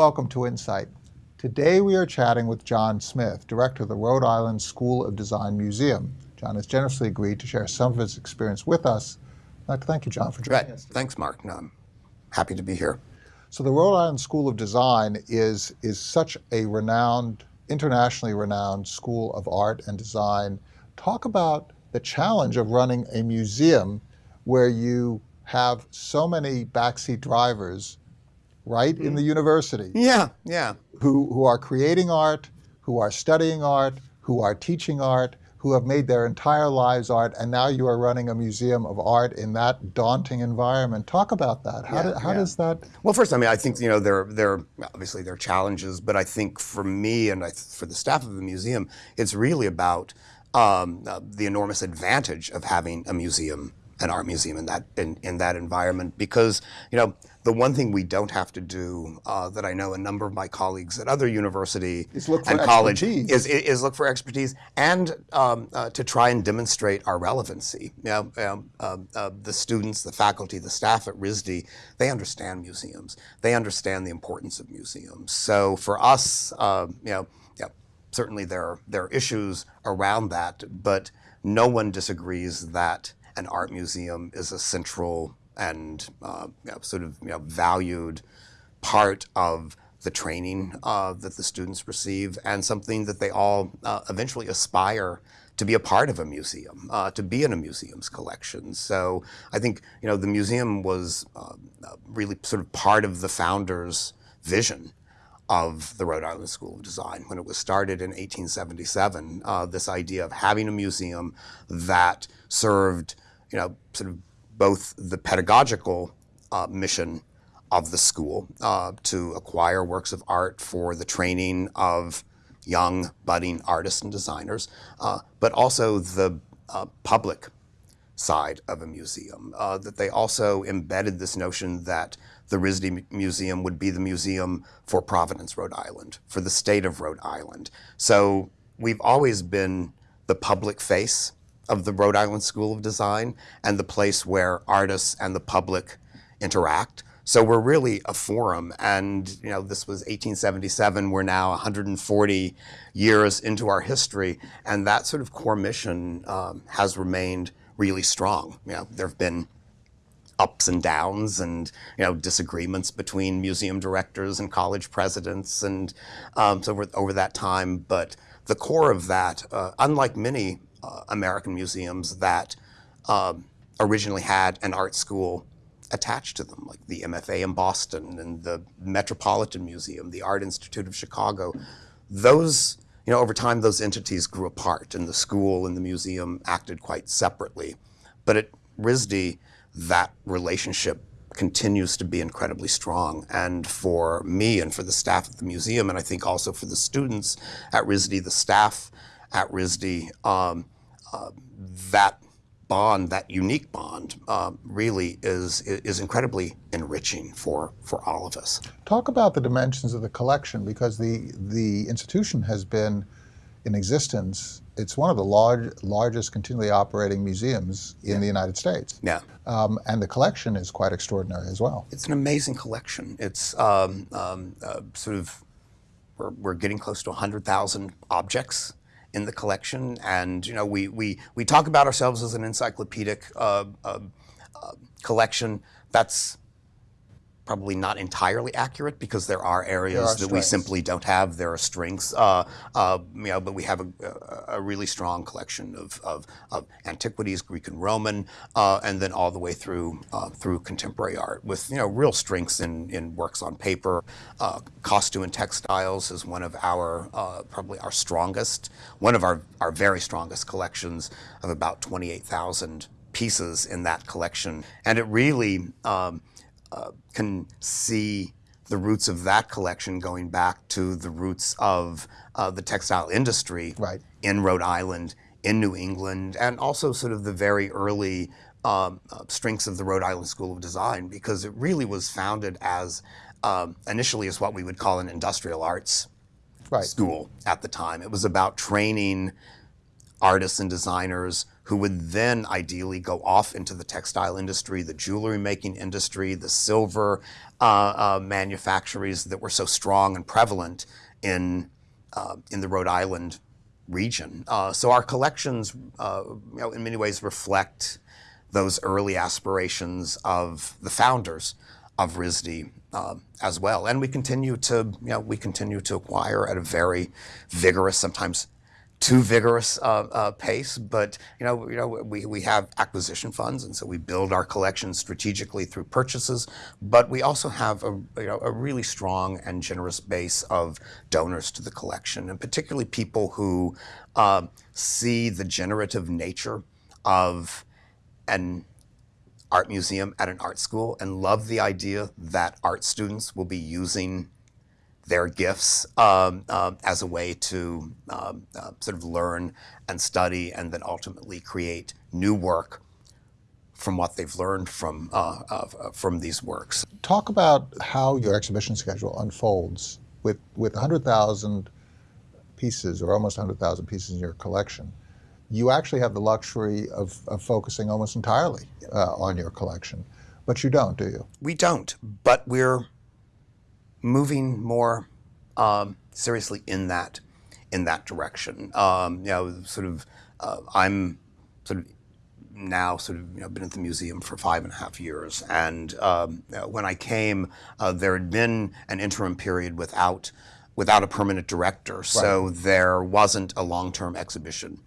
Welcome to Insight. Today we are chatting with John Smith, Director of the Rhode Island School of Design Museum. John has generously agreed to share some of his experience with us. I'd like to thank you, John, for joining right. us. Thanks, Mark. No, I'm happy to be here. So the Rhode Island School of Design is, is such a renowned, internationally renowned school of art and design. Talk about the challenge of running a museum where you have so many backseat drivers right in the university Yeah, yeah. who, who are creating art, who are studying art, who are teaching art, who have made their entire lives art, and now you are running a museum of art in that daunting environment. Talk about that. How, Yeah, do, how yeah. does that? Well, first, I mean, I think you know there there obviously there are challenges, but I think for me and I, for the staff of the museum, it's really about um, uh, the enormous advantage of having a museum, an art museum in that in, in that environment, because you know the one thing we don't have to do uh, that I know a number of my colleagues at other university Is look for and college is, is look for expertise and um, uh, to try and demonstrate our relevancy. You know, um, um, uh, the students, the faculty, the staff at RISD, they understand museums. They understand the importance of museums. So for us, um, you know, yeah, certainly there are, there are issues around that, but no one disagrees that an art museum is a central and uh, sort of you know, valued part of the training uh, that the students receive and something that they all uh, eventually aspire to be a part of a museum, uh, to be in a museum's collection. So I think you know the museum was uh, uh, really sort of part of the founders' vision of the Rhode Island School of Design when it was started in 1877. Uh, this idea of having a museum that served, you know, sort of both the pedagogical uh, mission of the school uh, to acquire works of art for the training of young budding artists and designers, uh, but also the uh, public side of a museum. Uh, that they also embedded this notion that the RISD Museum would be the museum for Providence, Rhode Island, for the state of Rhode Island. So we've always been the public face of the Rhode Island School of Design and the place where artists and the public interact. So we're really a forum, and you know this was 1877. We're now 140 years into our history, and that sort of core mission um, has remained really strong. You know, there have been ups and downs and you know disagreements between museum directors and college presidents and um, so over, over that time but the core of that uh, unlike many uh, american museums that um, originally had an art school attached to them like the mfa in boston and the metropolitan museum the art institute of chicago those you know over time those entities grew apart and the school and the museum acted quite separately but at risd that relationship continues to be incredibly strong. And for me and for the staff at the museum, and I think also for the students at RISD, the staff at RISD, um, uh, that bond, that unique bond, uh, really is is incredibly enriching for for all of us. Talk about the dimensions of the collection because the, the institution has been in existence. It's one of the large, largest continually operating museums in the United States. Yeah. Um, and the collection is quite extraordinary as well. It's an amazing collection. It's um, um, uh, sort of we're, we're getting close to 100,000 objects in the collection, and you know we we we talk about ourselves as an encyclopedic uh, uh, uh, collection. That's probably not entirely accurate because there are areas are that we simply don't have. There are strengths, uh, uh, you know, but we have a, a, really strong collection of, of, of antiquities, Greek and Roman, uh, and then all the way through uh, through contemporary art with you know real strengths in, in works on paper. Uh, costume and textiles is one of our uh, probably our strongest, one of our, our very strongest collections of about twenty eight thousand pieces in that collection, and it really. Um, uh, can see the roots of that collection going back to the roots of uh, the textile industry Right. in Rhode Island, in New England, and also sort of the very early um, uh, strengths of the Rhode Island School of Design, because it really was founded as um, initially as what we would call an industrial arts Right. school at the time. It was about training artists and designers who would then ideally go off into the textile industry, the jewelry making industry, the silver uh, uh, manufactories that were so strong and prevalent in, uh, in the Rhode Island region. Uh, so our collections, uh, you know, in many ways reflect those early aspirations of the founders of RISD uh, as well. And we continue to, you know, we continue to acquire at a very vigorous, sometimes too vigorous uh, uh, pace. But you know, you know, we, we have acquisition funds, and so we build our collection strategically through purchases. But we also have a you know a really strong and generous base of donors to the collection, and particularly people who uh, see the generative nature of an art museum at an art school and love the idea that art students will be using their gifts um, uh, as a way to um, uh, sort of learn and study and then ultimately create new work from what they've learned from, uh, uh from these works. Talk about how your exhibition schedule unfolds with, with 100,000 pieces or almost 100,000 pieces in your collection. You actually have the luxury of, of focusing almost entirely uh, on your collection, but you don't, do you? We don't, but we're moving more um, seriously in that in that direction. Um, you know, sort of, uh, I'm sort of now sort of you know, been at the museum for five and a half years, and um, when I came, uh, there had been an interim period without without a permanent director, right. so there wasn't a long-term exhibition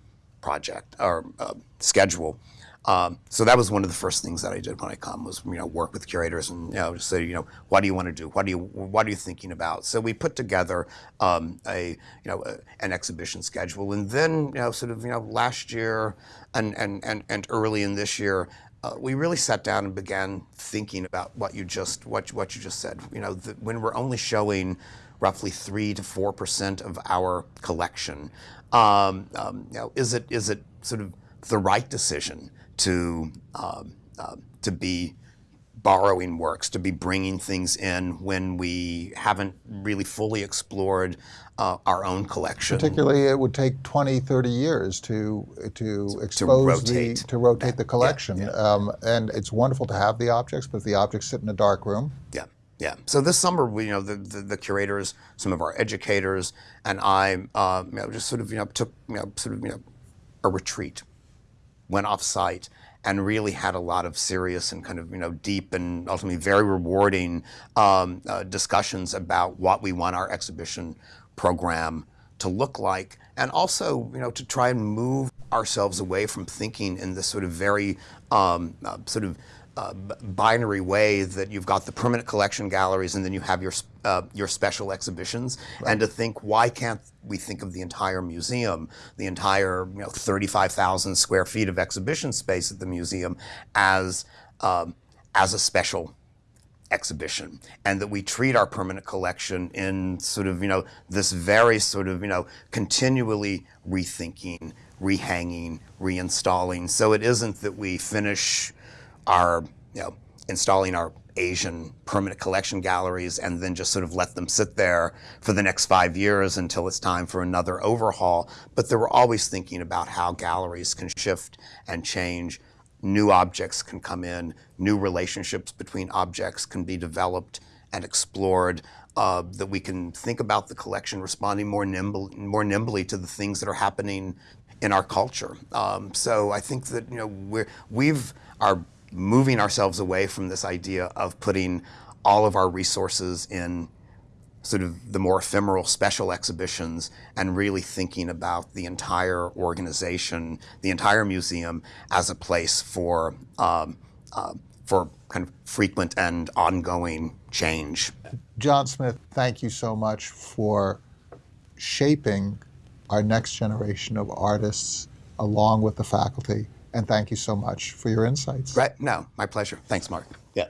project or uh, schedule. Um, so that was one of the first things that I did when I come was you know work with curators and you know say you know what do you want to do? What do you what are you thinking about? So we put together um, a you know a, an exhibition schedule. And then you know sort of you know last year and and and, and early in this year uh, we really sat down and began thinking about what you just what what you just said. You know the, when we're only showing roughly three to four percent of our collection um, um, you know is it is it sort of the right decision to um, uh, to be borrowing works, to be bringing things in when we haven't really fully explored uh, our own collection. Particularly, it would take 20, 30 years to to expose to rotate. the to rotate the collection. Yeah. Um, and it's wonderful to have the objects, but if the objects sit in a dark room. Yeah. Yeah. So this summer, we, you know, the, the, the, curators, some of our educators, and I, uh, you know, just sort of, you know, took, you know, sort of, you know, a retreat went off site and really had a lot of serious and kind of you know deep and ultimately very rewarding um, uh, discussions about what we want our exhibition program to look like, and also you know to try and move ourselves away from thinking in this sort of very um, uh, sort of uh, binary way that you've got the permanent collection galleries and then you have your uh, your special exhibitions, right. and to think why can't we think of the entire museum, the entire you know 35,000 square feet of exhibition space at the museum as um, as a special exhibition? And that we treat our permanent collection in sort of you know this very sort of you know continually rethinking rehanging reinstalling. So it isn't that we finish our, you know, installing our Asian permanent collection galleries and then just sort of let them sit there for the next five years until it's time for another overhaul. But they were always thinking about how galleries can shift and change. New objects can come in, new relationships between objects can be developed and explored. Uh, that we can think about the collection responding more nimble, more nimbly to the things that are happening in our culture. Um, so I think that you know we're we've our moving ourselves away from this idea of putting all of our resources in sort of the more ephemeral special exhibitions and really thinking about the entire organization, the entire museum as a place for, um, uh, for kind of frequent and ongoing change. John Smith, thank you so much for shaping our next generation of artists along with the faculty and thank you so much for your insights. Right. No, my pleasure. Thanks, Mark. Yeah.